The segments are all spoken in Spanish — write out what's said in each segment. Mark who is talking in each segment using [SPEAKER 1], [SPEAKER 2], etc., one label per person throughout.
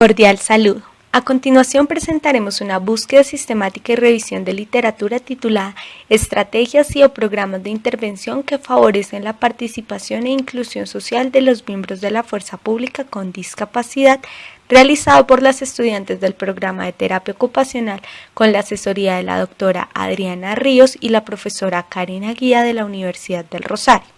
[SPEAKER 1] Cordial saludo. A continuación presentaremos una búsqueda sistemática y revisión de literatura titulada Estrategias y o programas de intervención que favorecen la participación e inclusión social de los miembros de la fuerza pública con discapacidad, realizado por las estudiantes del programa de terapia ocupacional con la asesoría de la doctora Adriana Ríos y la profesora Karina Guía de la Universidad del Rosario.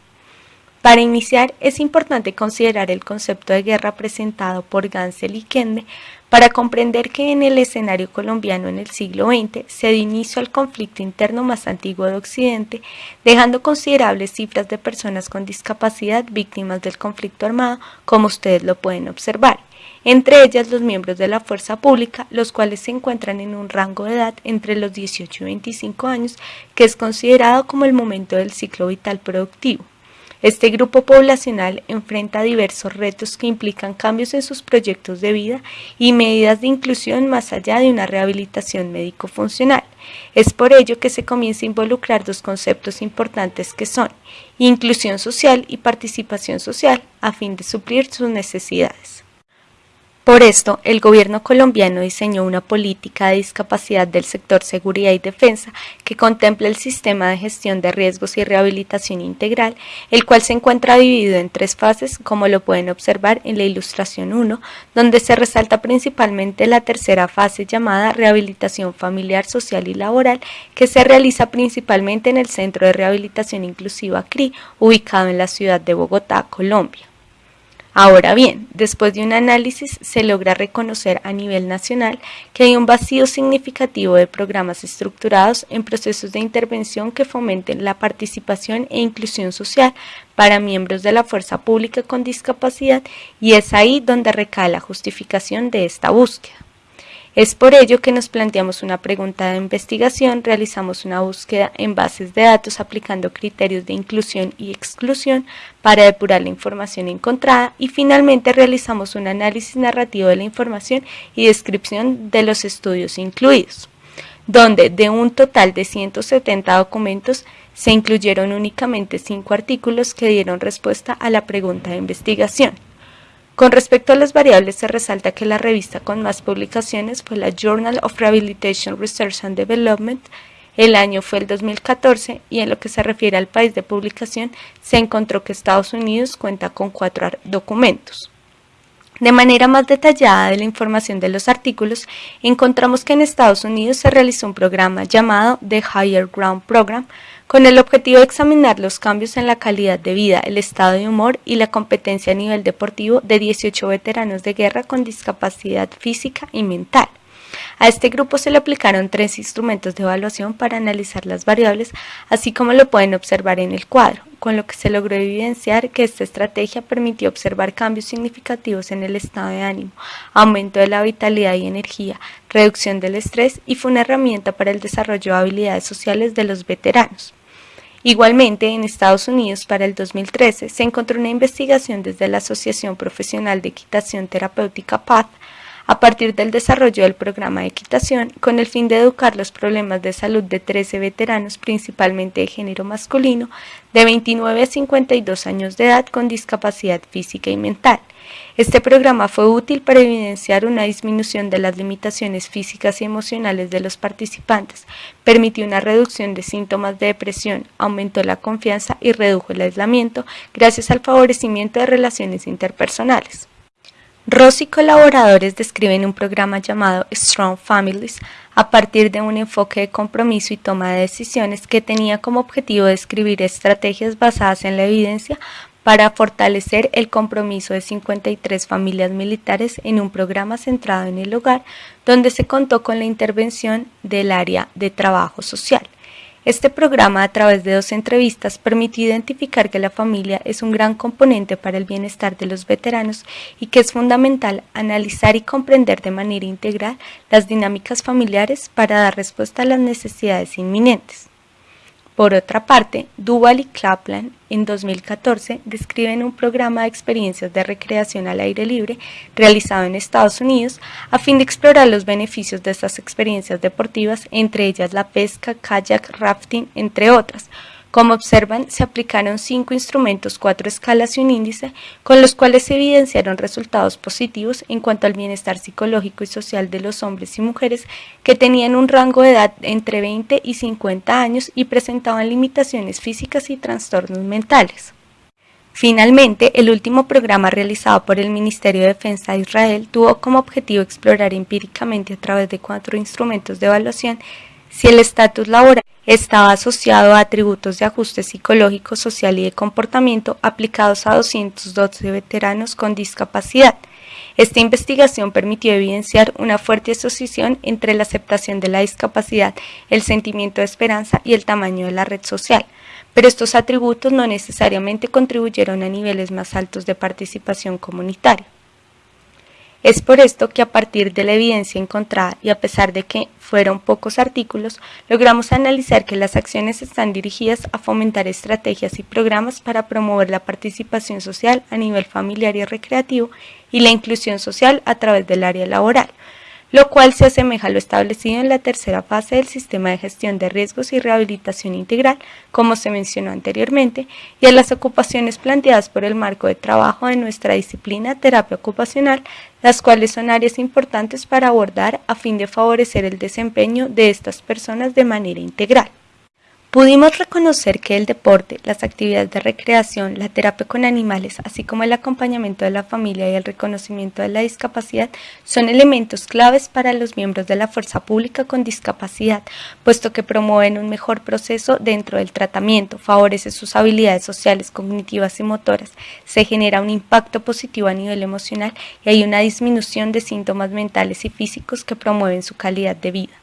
[SPEAKER 1] Para iniciar, es importante considerar el concepto de guerra presentado por Gansel y Kende para comprender que en el escenario colombiano en el siglo XX se dio inicio al conflicto interno más antiguo de Occidente, dejando considerables cifras de personas con discapacidad víctimas del conflicto armado, como ustedes lo pueden observar, entre ellas los miembros de la fuerza pública, los cuales se encuentran en un rango de edad entre los 18 y 25 años, que es considerado como el momento del ciclo vital productivo. Este grupo poblacional enfrenta diversos retos que implican cambios en sus proyectos de vida y medidas de inclusión más allá de una rehabilitación médico-funcional. Es por ello que se comienza a involucrar dos conceptos importantes que son inclusión social y participación social a fin de suplir sus necesidades. Por esto, el gobierno colombiano diseñó una política de discapacidad del sector seguridad y defensa que contempla el sistema de gestión de riesgos y rehabilitación integral, el cual se encuentra dividido en tres fases, como lo pueden observar en la ilustración 1, donde se resalta principalmente la tercera fase llamada rehabilitación familiar, social y laboral, que se realiza principalmente en el Centro de Rehabilitación Inclusiva CRI, ubicado en la ciudad de Bogotá, Colombia. Ahora bien, después de un análisis se logra reconocer a nivel nacional que hay un vacío significativo de programas estructurados en procesos de intervención que fomenten la participación e inclusión social para miembros de la fuerza pública con discapacidad y es ahí donde recae la justificación de esta búsqueda. Es por ello que nos planteamos una pregunta de investigación, realizamos una búsqueda en bases de datos aplicando criterios de inclusión y exclusión para depurar la información encontrada y finalmente realizamos un análisis narrativo de la información y descripción de los estudios incluidos, donde de un total de 170 documentos se incluyeron únicamente 5 artículos que dieron respuesta a la pregunta de investigación. Con respecto a las variables, se resalta que la revista con más publicaciones fue la Journal of Rehabilitation Research and Development, el año fue el 2014 y en lo que se refiere al país de publicación, se encontró que Estados Unidos cuenta con cuatro documentos. De manera más detallada de la información de los artículos, encontramos que en Estados Unidos se realizó un programa llamado The Higher Ground Program, con el objetivo de examinar los cambios en la calidad de vida, el estado de humor y la competencia a nivel deportivo de 18 veteranos de guerra con discapacidad física y mental. A este grupo se le aplicaron tres instrumentos de evaluación para analizar las variables, así como lo pueden observar en el cuadro, con lo que se logró evidenciar que esta estrategia permitió observar cambios significativos en el estado de ánimo, aumento de la vitalidad y energía, reducción del estrés y fue una herramienta para el desarrollo de habilidades sociales de los veteranos. Igualmente, en Estados Unidos, para el 2013, se encontró una investigación desde la Asociación Profesional de Equitación Terapéutica PATH a partir del desarrollo del programa de equitación con el fin de educar los problemas de salud de 13 veteranos, principalmente de género masculino, de 29 a 52 años de edad con discapacidad física y mental. Este programa fue útil para evidenciar una disminución de las limitaciones físicas y emocionales de los participantes, permitió una reducción de síntomas de depresión, aumentó la confianza y redujo el aislamiento gracias al favorecimiento de relaciones interpersonales. Ross y colaboradores describen un programa llamado Strong Families a partir de un enfoque de compromiso y toma de decisiones que tenía como objetivo describir estrategias basadas en la evidencia para fortalecer el compromiso de 53 familias militares en un programa centrado en el hogar, donde se contó con la intervención del área de trabajo social. Este programa, a través de dos entrevistas, permitió identificar que la familia es un gran componente para el bienestar de los veteranos y que es fundamental analizar y comprender de manera integral las dinámicas familiares para dar respuesta a las necesidades inminentes. Por otra parte, Duval y Kaplan en 2014 describen un programa de experiencias de recreación al aire libre realizado en Estados Unidos a fin de explorar los beneficios de estas experiencias deportivas, entre ellas la pesca, kayak, rafting, entre otras, Como observan, se aplicaron cinco instrumentos, cuatro escalas y un índice, con los cuales se evidenciaron resultados positivos en cuanto al bienestar psicológico y social de los hombres y mujeres que tenían un rango de edad entre 20 y 50 años y presentaban limitaciones físicas y trastornos mentales. Finalmente, el último programa realizado por el Ministerio de Defensa de Israel tuvo como objetivo explorar empíricamente a través de cuatro instrumentos de evaluación si el estatus laboral estaba asociado a atributos de ajuste psicológico, social y de comportamiento aplicados a 212 veteranos con discapacidad. Esta investigación permitió evidenciar una fuerte asociación entre la aceptación de la discapacidad, el sentimiento de esperanza y el tamaño de la red social, pero estos atributos no necesariamente contribuyeron a niveles más altos de participación comunitaria. Es por esto que a partir de la evidencia encontrada y a pesar de que fueron pocos artículos, logramos analizar que las acciones están dirigidas a fomentar estrategias y programas para promover la participación social a nivel familiar y recreativo y la inclusión social a través del área laboral, lo cual se asemeja a lo establecido en la tercera fase del sistema de gestión de riesgos y rehabilitación integral, como se mencionó anteriormente, y a las ocupaciones planteadas por el marco de trabajo de nuestra disciplina terapia ocupacional, las cuales son áreas importantes para abordar a fin de favorecer el desempeño de estas personas de manera integral. Pudimos reconocer que el deporte, las actividades de recreación, la terapia con animales, así como el acompañamiento de la familia y el reconocimiento de la discapacidad son elementos claves para los miembros de la fuerza pública con discapacidad, puesto que promueven un mejor proceso dentro del tratamiento, favorece sus habilidades sociales, cognitivas y motoras, se genera un impacto positivo a nivel emocional y hay una disminución de síntomas mentales y físicos que promueven su calidad de vida.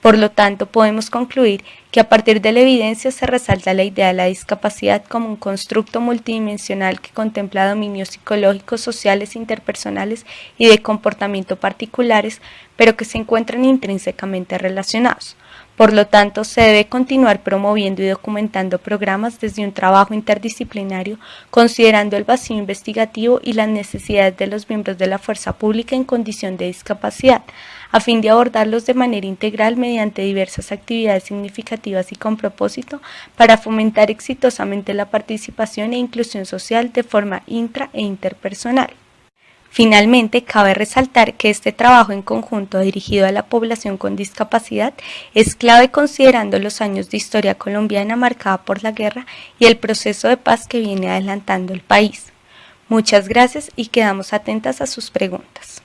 [SPEAKER 1] Por lo tanto, podemos concluir que a partir de la evidencia se resalta la idea de la discapacidad como un constructo multidimensional que contempla dominios psicológicos, sociales, interpersonales y de comportamiento particulares, pero que se encuentran intrínsecamente relacionados. Por lo tanto, se debe continuar promoviendo y documentando programas desde un trabajo interdisciplinario, considerando el vacío investigativo y las necesidades de los miembros de la fuerza pública en condición de discapacidad, a fin de abordarlos de manera integral mediante diversas actividades significativas y con propósito para fomentar exitosamente la participación e inclusión social de forma intra e interpersonal. Finalmente, cabe resaltar que este trabajo en conjunto dirigido a la población con discapacidad es clave considerando los años de historia colombiana marcada por la guerra y el proceso de paz que viene adelantando el país. Muchas gracias y quedamos atentas a sus preguntas.